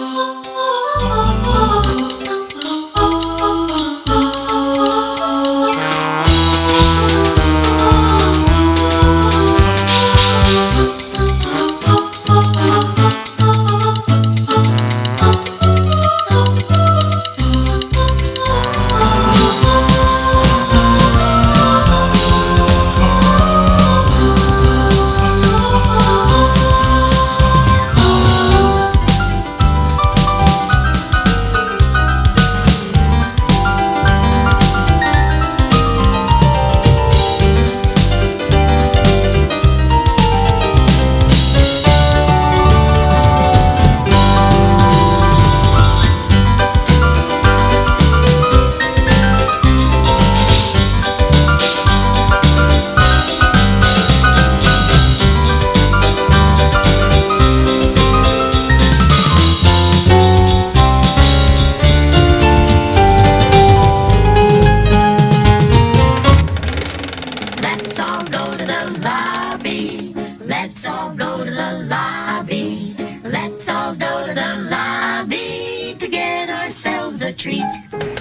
Oh. Let's all go to the lobby. Let's all go to the lobby to get ourselves a treat.